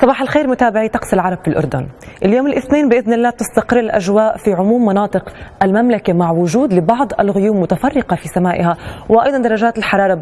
صباح الخير متابعي طقس العرب في الأردن. اليوم الاثنين بإذن الله تستقر الأجواء في عموم مناطق المملكة مع وجود لبعض الغيوم متفرقة في سمائها وأيضا درجات الحرارة